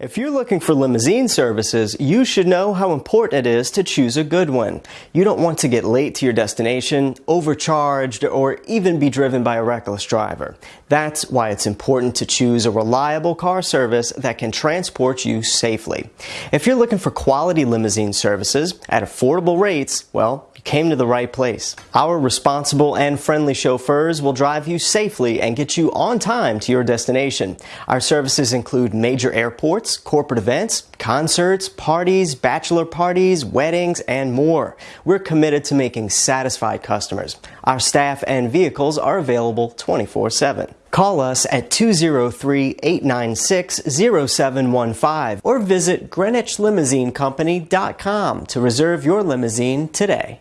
If you're looking for limousine services, you should know how important it is to choose a good one. You don't want to get late to your destination, overcharged, or even be driven by a reckless driver. That's why it's important to choose a reliable car service that can transport you safely. If you're looking for quality limousine services at affordable rates, well, came to the right place. Our responsible and friendly chauffeurs will drive you safely and get you on time to your destination. Our services include major airports, corporate events, concerts, parties, bachelor parties, weddings, and more. We're committed to making satisfied customers. Our staff and vehicles are available 24 7. Call us at 203-896-0715 or visit greenwichlimousine.com to reserve your limousine today.